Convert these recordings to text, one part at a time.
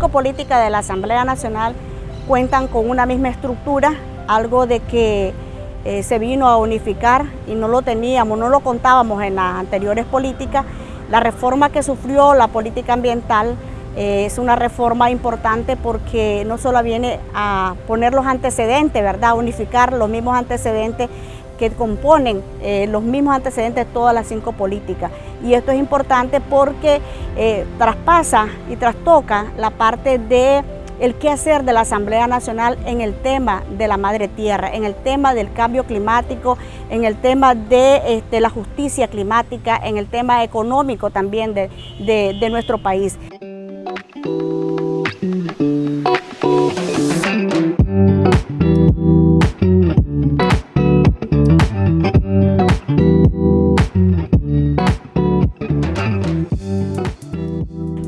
cinco políticas de la Asamblea Nacional cuentan con una misma estructura, algo de que eh, se vino a unificar y no lo teníamos, no lo contábamos en las anteriores políticas. La reforma que sufrió la política ambiental eh, es una reforma importante porque no solo viene a poner los antecedentes, ¿verdad? unificar los mismos antecedentes que componen eh, los mismos antecedentes de todas las cinco políticas. Y esto es importante porque traspasa y trastoca la parte de el qué hacer de la Asamblea Nacional en el tema de la madre tierra, en el tema del cambio climático, en el tema de este, la justicia climática, en el tema económico también de, de nuestro país.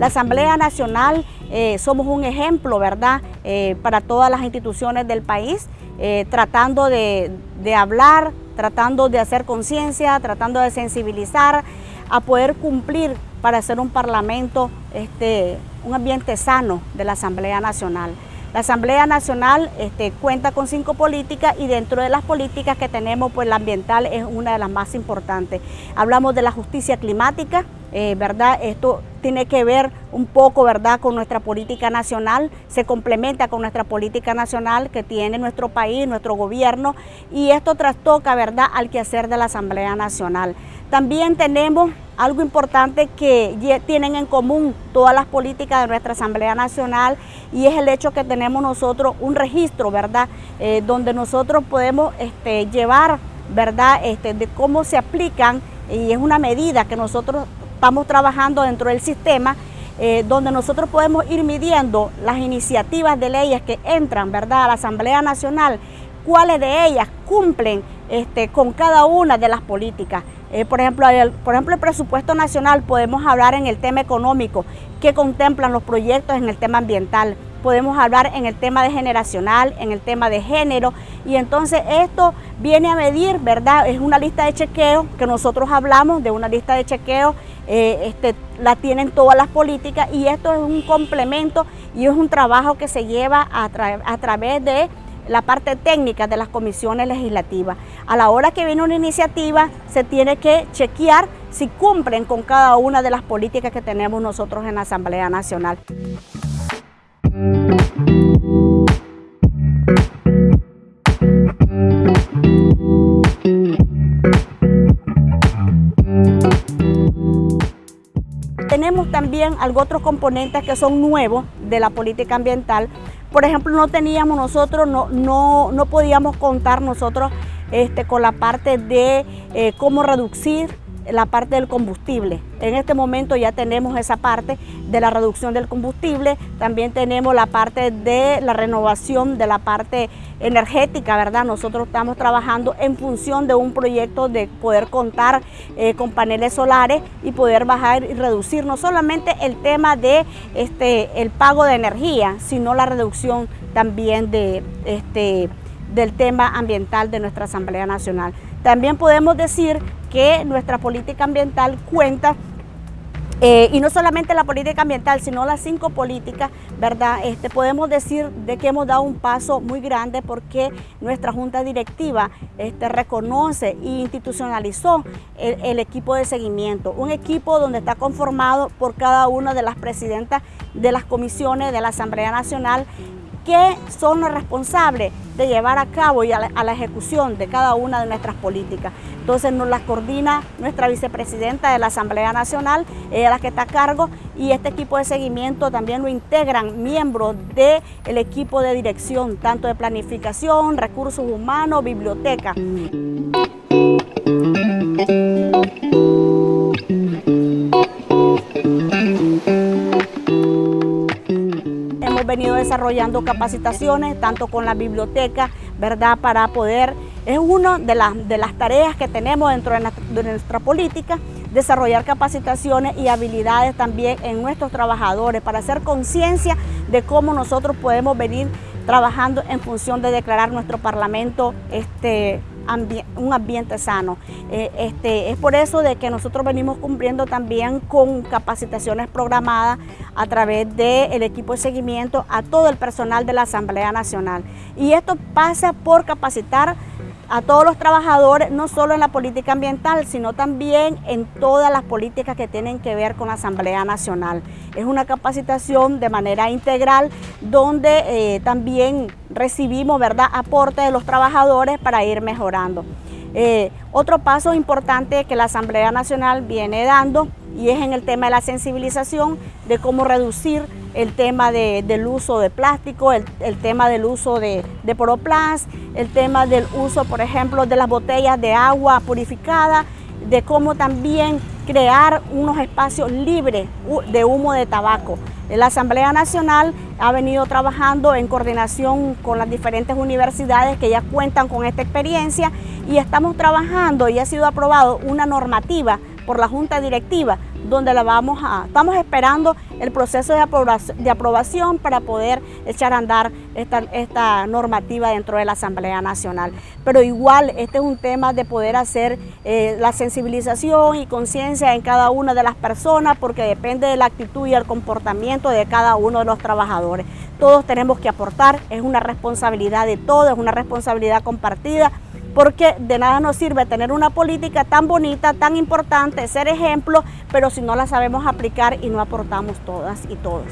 La Asamblea Nacional eh, somos un ejemplo, ¿verdad?, eh, para todas las instituciones del país, eh, tratando de, hablar, tratando de hacer conciencia, tratando de sensibilizar, a poder cumplir para hacer un parlamento, este, un ambiente sano de la Asamblea Nacional. La Asamblea Nacional este, cuenta con cinco políticas y dentro de las políticas que tenemos, pues la ambiental es una de las más importantes. Hablamos de la justicia climática, ¿verdad? Esto tiene que ver un poco, ¿verdad?, con nuestra política nacional, se complementa con nuestra política nacional que tiene nuestro país, nuestro gobierno, y esto trastoca, ¿verdad?, al quehacer de la Asamblea Nacional. También tenemos algo importante que tienen en común todas las políticas de nuestra Asamblea Nacional y es el hecho que tenemos nosotros un registro, ¿verdad?, eh, donde nosotros podemos este, llevar, ¿verdad?, este, de cómo se aplican y es una medida que nosotros estamos trabajando dentro del sistema eh, donde nosotros podemos ir midiendo las iniciativas de leyes que entran ¿verdad? a la Asamblea Nacional, cuáles de ellas cumplen este, con cada una de las políticas. Eh, por, ejemplo, por ejemplo, el presupuesto nacional podemos hablar en el tema económico, que contemplan los proyectos en el tema ambiental podemos hablar en el tema de generacional, en el tema de género, y entonces esto viene a medir, ¿verdad? Es una lista de chequeo que nosotros hablamos de una lista de chequeo, eh, este, la tienen todas las políticas y esto es un complemento y es un trabajo que se lleva a, a través de la parte técnica de las comisiones legislativas. A la hora que viene una iniciativa se tiene que chequear si cumplen con cada una de las políticas que tenemos nosotros en la Asamblea Nacional. Tenemos también algunos otros componentes que son nuevos de la política ambiental. Por ejemplo, no teníamos nosotros, no, no, podíamos contar nosotros este, con la parte de eh, cómo reducir la parte del combustible. En este momento ya tenemos esa parte de la reducción del combustible, también tenemos la parte de la renovación de la parte energética, ¿verdad? Nosotros estamos trabajando en función de un proyecto de poder contar eh, con paneles solares y poder bajar y reducir no solamente el tema de este, el pago de energía, sino la reducción también de este, del tema ambiental de nuestra Asamblea Nacional. También podemos decir que nuestra política ambiental cuenta eh, y no solamente la política ambiental, sino las cinco políticas, ¿verdad? Este, podemos decir de que hemos dado un paso muy grande porque nuestra junta directiva este, reconoce e institucionalizó el, el, equipo de seguimiento. Un equipo donde está conformado por cada una de las presidentas de las comisiones de la Asamblea Nacional que son los responsables de llevar a cabo y a la, ejecución de cada una de nuestras políticas. Entonces nos las coordina nuestra vicepresidenta de la Asamblea Nacional, ella es la que está a cargo, y este equipo de seguimiento también lo integran miembros del equipo de dirección, tanto de planificación, recursos humanos, biblioteca. Desarrollando capacitaciones, tanto con la biblioteca, ¿verdad? Para poder, es una de, las, de las tareas que tenemos dentro de nuestra, política, desarrollar capacitaciones y habilidades también en nuestros trabajadores para hacer conciencia de cómo nosotros podemos venir trabajando en función de declarar nuestro Parlamento este, un ambiente sano. Eh, este, es por eso de que nosotros venimos cumpliendo también con capacitaciones programadas a través del equipo de seguimiento a todo el personal de la Asamblea Nacional. Y esto pasa por capacitar a todos los trabajadores, no solo en la política ambiental, sino también en todas las políticas que tienen que ver con la Asamblea Nacional. Es una capacitación de manera integral donde eh, también recibimos ¿verdad? aporte de los trabajadores para ir mejorando. Eh, otro paso importante que la Asamblea Nacional viene dando y es en el tema de la sensibilización de cómo reducir el tema del uso de plástico, el, tema del uso de, de Poroplast, el tema del uso, por ejemplo, de las botellas de agua purificada, de cómo también crear unos espacios libres de humo de tabaco. La Asamblea Nacional ha venido trabajando en coordinación con las diferentes universidades que ya cuentan con esta experiencia y estamos trabajando y ha sido aprobado una normativa por la Junta Directiva donde la vamos a, estamos esperando el proceso de aprobación, de aprobación para poder echar a andar esta, esta, normativa dentro de la Asamblea Nacional. Pero igual este es un tema de poder hacer eh, la sensibilización y conciencia en cada una de las personas porque depende de la actitud y el comportamiento de cada uno de los trabajadores. Todos tenemos que aportar, es una responsabilidad de todos, es una responsabilidad compartida porque de nada nos sirve tener una política tan bonita, tan importante, ser ejemplo, pero si no la sabemos aplicar y no aportamos todas y todos.